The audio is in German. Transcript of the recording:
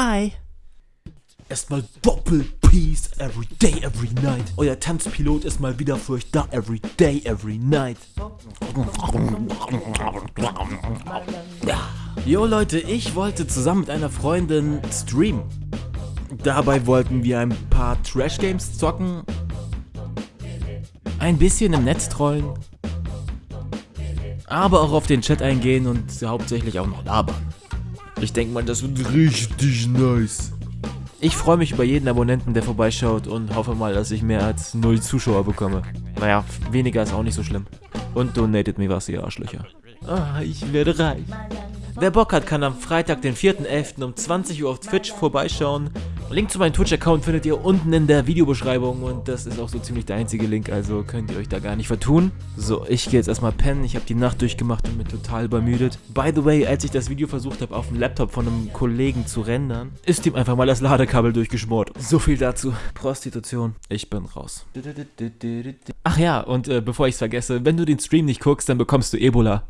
Hi. Erstmal Doppel Peace every day, every night. Euer Tanzpilot ist mal wieder für euch da every day, every night. Jo Leute, ich wollte zusammen mit einer Freundin streamen. Dabei wollten wir ein paar Trash Games zocken, ein bisschen im Netz trollen, aber auch auf den Chat eingehen und hauptsächlich auch noch labern. Ich denke mal, das wird richtig nice. Ich freue mich über jeden Abonnenten, der vorbeischaut und hoffe mal, dass ich mehr als 0 Zuschauer bekomme. Naja, weniger ist auch nicht so schlimm. Und donatet mir was, ihr Arschlöcher. Ah, ich werde reich. Wer Bock hat, kann am Freitag, den 4.11. um 20 Uhr auf Twitch vorbeischauen. Link zu meinem Twitch-Account findet ihr unten in der Videobeschreibung und das ist auch so ziemlich der einzige Link, also könnt ihr euch da gar nicht vertun. So, ich gehe jetzt erstmal pennen, ich habe die Nacht durchgemacht und bin total übermüdet. By the way, als ich das Video versucht habe, auf dem Laptop von einem Kollegen zu rendern, ist ihm einfach mal das Ladekabel durchgeschmort. So viel dazu. Prostitution. Ich bin raus. Ach ja, und äh, bevor ich es vergesse, wenn du den Stream nicht guckst, dann bekommst du Ebola.